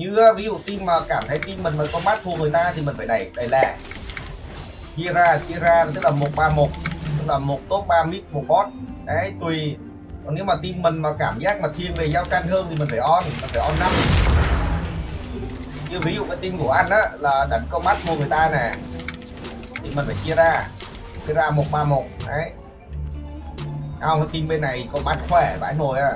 như, ví dụ team mà cảm thấy team mình mà mắt thua người ta thì mình phải đẩy đẩy lẻ chia ra chia ra, tức là một ba một, tức là một top 3 mid, một bot. Đấy, tùy. Còn nếu mà team mình mà cảm giác mà thiên về giao tranh hơn thì mình phải on, mình phải on năm. Như ví dụ cái team của anh á, là đánh combat thua người ta nè, thì mình phải chia ra chia ra một ba một, đấy. Không, cái team bên này combat khỏe vãi nồi à.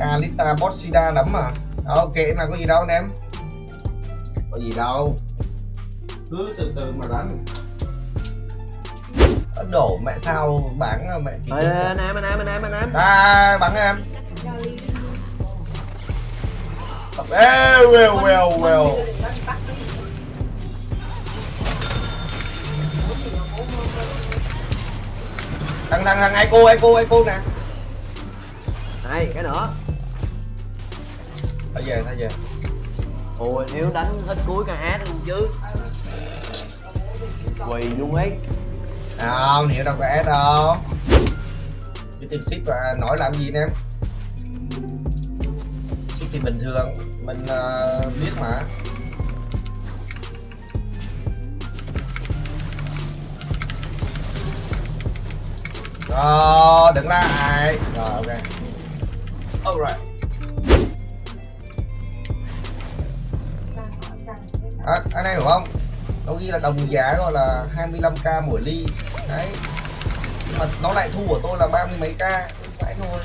Kalista Bossida lắm mà. Ok mà có gì đâu anh em. Có gì đâu. Cứ từ từ mà đánh Độ mẹ sao bán mẹ chỉ Ê, anh em anh em anh em anh em. À bắn em. Ê, well well well thằng thằng thằng ai cô ai cô ai cô nè? Này cái nữa thôi về thôi về. Ôi nếu đánh hết cuối ca át luôn chứ quỳ luôn ấy. Không hiểu đâu có ép đâu. Cái team ship và nói làm gì nè em? Ship thì bình thường mình uh, biết mà. Rồi đừng lại. Rồi ok. Alright à, anh em hiểu không? Nó ghi là đồng giá gọi là 25k mỗi ly. Đấy. Nhưng mà nó lại thu của tôi là ba mươi mấy k. Phải thôi.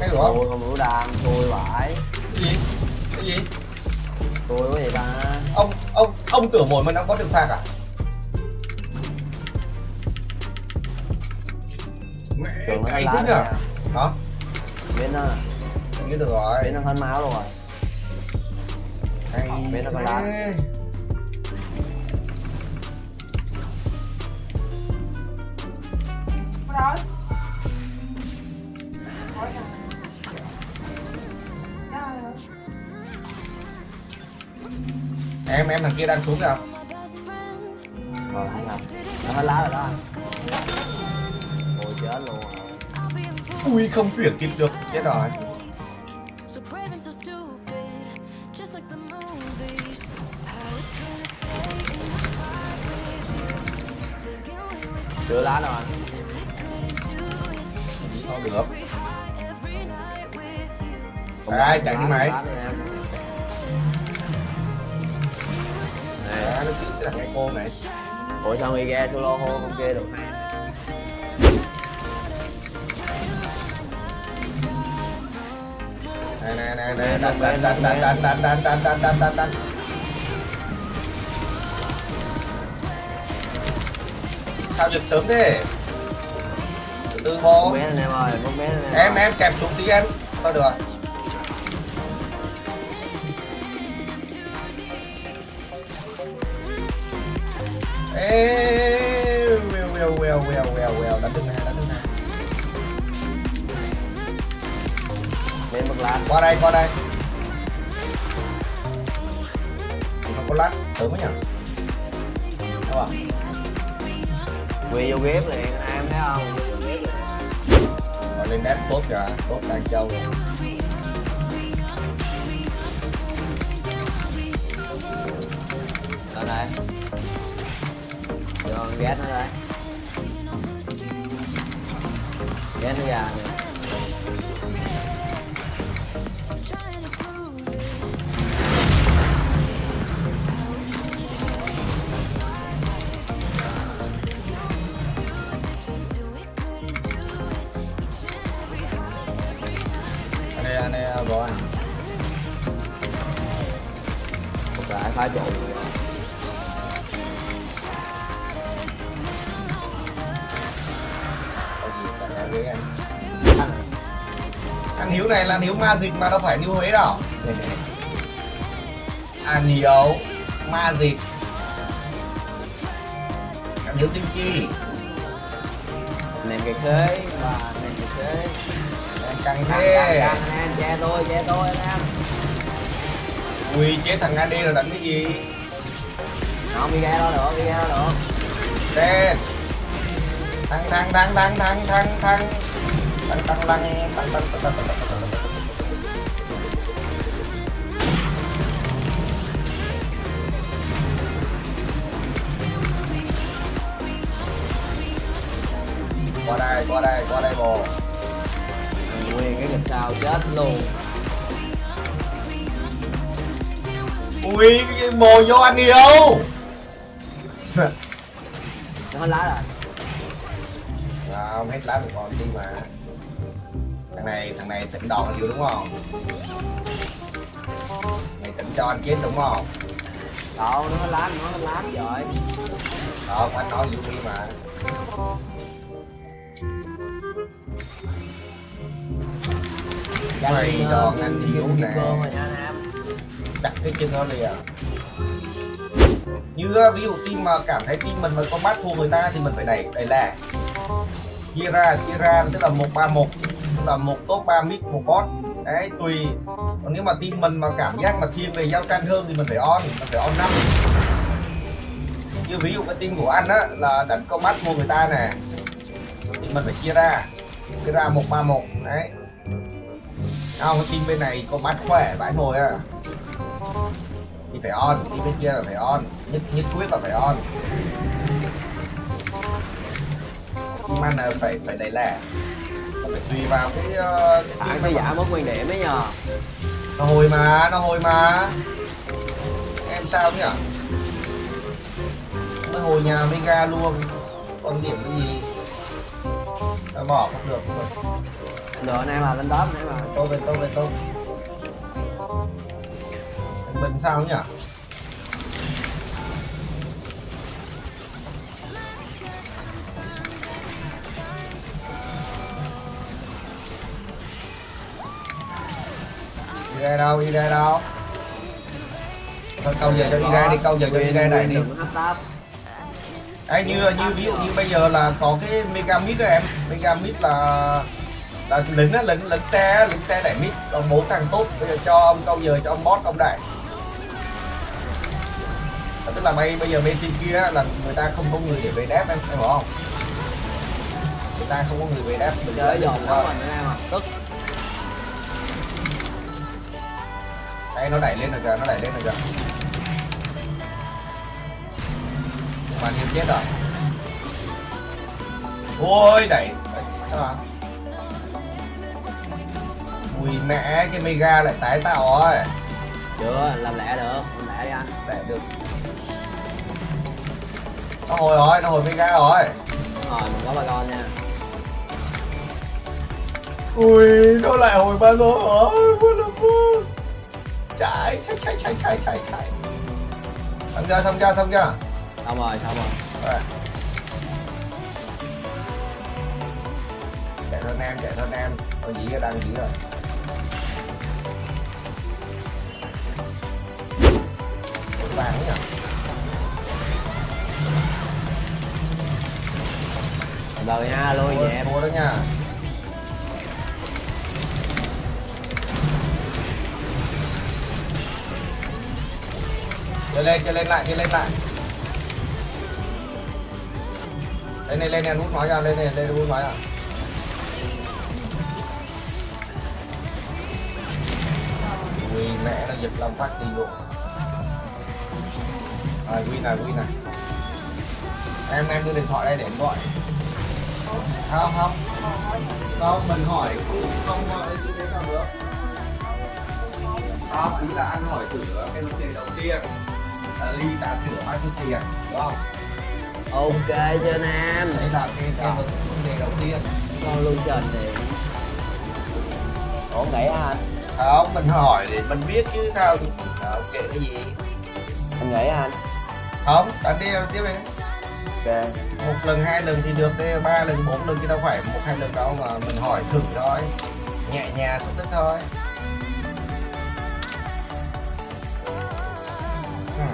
Anh hiểu không? Tôi không đủ đam tôi phải. Cái gì? Cái gì? Tôi có gì ta? Ông ông ông tưởng mỗi mình ông có được phạt à? Mẹ cái lá thế nhở? À. hả? Bên nó. Như được rồi. Bên nó hết máu rồi biết nó có lá. Rồi. Em em thằng kia đang xuống kìa rồi thấy không nó hết lá rồi đó ôi chết luôn ui, không chuyển kịp được chết rồi chưa lá đâu anh. Không được. Không lá, chạy đi mày. Nè, Đấy, nó cứ là cái cô này ủa sao người ghe solo hô không kia được hay này này này này đánh đánh đánh đánh đánh đánh đánh đánh đánh đánh sao giật sớm thế? Từ từ bố bé em ơi bé em em kẹp xuống tí em thôi được ê well well well well well well đánh được nè đánh được nè. Bên bật lá qua đây qua đây. Không có lát sớm ấy nhỉ? Đâu à quỳ vô ghép liền anh em thấy không. Rồi lên đép tốt kìa tốt đang châu rồi. Lên đây cho ghét nó đây ghét nó già nè nói với anh? Hiếu này là hiếu ma dịch mà đâu phải hiếu huế đâu. Anh hiếu ma dịch anh hiếu tinh chi. Anh em cái khế và anh em cái khế em căng thế che tôi che tôi anh em quy chế thằng Andy rồi đánh cái gì Không đi ra đâu được, đi ra đâu được Đen Thằng thằng thằng thằng thằng thằng thằng Thằng thằng thằng thằng thằng thằng thằng qua đây qua đây qua đây bồ nguyên cái gặp sao chết luôn ui cái bồ vô anh yêu nó hết lá rồi. Không hết lá một con đi mà. Thằng này thằng này tỉnh đòn nhiều đúng không? Mày tỉnh cho anh chết đúng không? Đâu nó hết lá nó hết lá rồi. Không anh nói vũ đi mà. Mày đòn anh yếu nè cái chân nó lìa à? như ví dụ team mà cảm thấy team mình mà có bắt thua người ta thì mình phải đẩy đẩy lẻ chia ra chia ra, tức là một ba một là một top ba mid, một bot. Đấy, tùy. Còn nếu mà team mình mà cảm giác mà thiên về giao tranh hơn thì mình phải on, mình phải on năm. Như ví dụ cái team của anh á, là đánh combat thua người ta nè, thì mình phải chia ra. Chia ra một ba một, đấy. Không, cái team bên này combat khỏe vãi nồi à thì phải on team bên kia là phải on. Nhất nhất quyết là phải on. Anh là phải phải đẩy lẻ. Phải tùy vào cái ờ, cái phải mà- giả mất nguyên điểm ấy nhờ. Nó hồi mà nó hồi mà. Em sao nhỉ nó hồi nhà mega luôn. Còn điểm cái gì? Nó bỏ không được không được. Anh em là lên top anh em à. Tôi về tôi về tôi anh bình sao nhỉ? Đi ra đâu đi ra đâu? Thôi câu giờ cho đi ra đi câu giờ cho đi ra này đi. Đừng Đấy, như như ví dụ như bây giờ là có cái mega mid đó em. Mega mid là là lính á lính lính xe lính xe đẩy mid còn bốn thằng tốt bây giờ cho ông câu giờ cho ông boss ông đẩy tức là bây bây giờ bên team kia là người ta không có người để về đáp em em hiểu không? Người ta không có người về đáp mình chơi giòn lắm thôi. rồi anh em à tức đây nó đẩy lên rồi kìa nó đẩy lên rồi kìa. Mà nhiều chết rồi. Ôi đẩy sao à ui mẹ cái mega lại tái tạo rồi. Chưa làm lẹ được làm lẹ đi anh. Đẩy được nó hồi rồi nó hồi mega rồi. Rồi mình có bà con nha. Ui nó lại hồi ba lô rồi what the fuck chạy chạy chạy chạy chạy chạy chạy. Xong chưa xong chưa xong chưa? Xong rồi xong rồi. Chạy thôi em chạy thôi em tôi dĩ đang dĩ rồi. Vàng nhỉ từ nha lui về dẹp mua đó nha. Chơi lên chơi lên lại chơi lên lại. Lên này lên này hút máu ra, lên này lên, hút máu ra. Ui mẹ nó giật lòng phát đi luôn. Rồi win này win này em em đưa điện thoại đây để em gọi không không. Không mình hỏi cũng không gọi gì đấy nào nữa. Không ý là anh hỏi thử cái vấn đề đầu tiên. Là ly trà sữa bao nhiêu tiền đúng không? Ok chưa nam đấy là cái cái vấn đề đầu tiên. Con luôn trên thì ổn nghĩ hả anh không mình hỏi để mình biết chứ sao thì ok cái gì? Anh nghĩ anh không anh đi tiếp đi ok một lần hai lần thì được đi ba lần bốn lần chứ đâu phải một hai lần đâu mà mình hỏi thử thôi. Nhẹ nhàng xúc tích thôi. Ừ.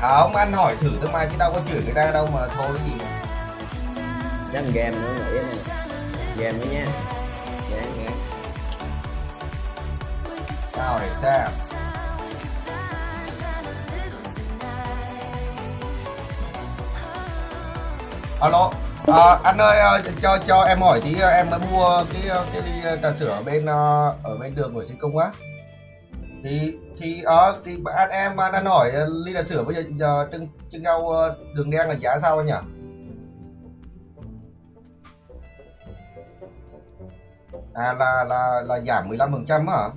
không anh hỏi thử thôi mà chứ đâu có chửi người ta đâu mà thôi gì. Chắc game nữa nghĩ nè. Game nữa nha. Game game sao để sao alo. À, anh ơi à, cho cho em hỏi tí à, em mới mua cái à, cái ly trà sữa ở bên ở bên đường của sinh công á. Thì thì ở thì anh em đang hỏi ly trà sữa bây giờ giờ trưng trưng rau đường đen là giá sao anh nhỉ? À là là là giảm 15 phần trăm hả?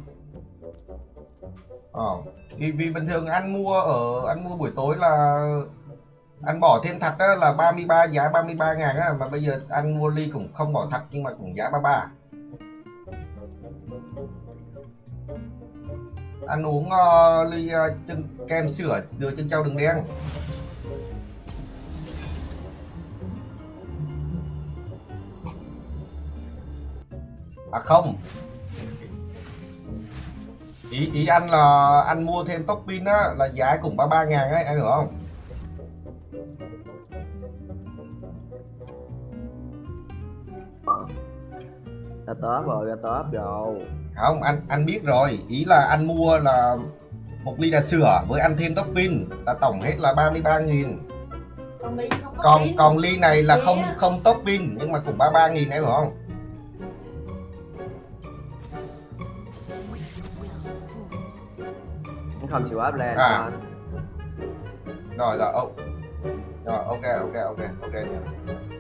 Ờ vì vì bình thường anh mua ở anh mua buổi tối là anh bỏ thêm thật đó là 33 giá 33 ngàn á mà bây giờ anh mua ly cũng không bỏ thật nhưng mà cũng giá 33 anh uống uh, ly uh, chân kem sữa đưa chân trâu đường đen. À không. Ý ý anh là anh mua thêm topping á là giá cũng 33 ngàn ấy anh hiểu không? Ra tớp rồi ra tớp rồi. Không anh anh biết rồi. Ý là anh mua là một ly trà sữa với ăn thêm topping. Là tổng hết là 33 nghìn. Còn ly không còn pin. còn ly này là không không topping nhưng mà cũng 33 nghìn em hiểu không? Anh không chịu áp lên À. rồi rồi ô rồi ok ok ok ok nha.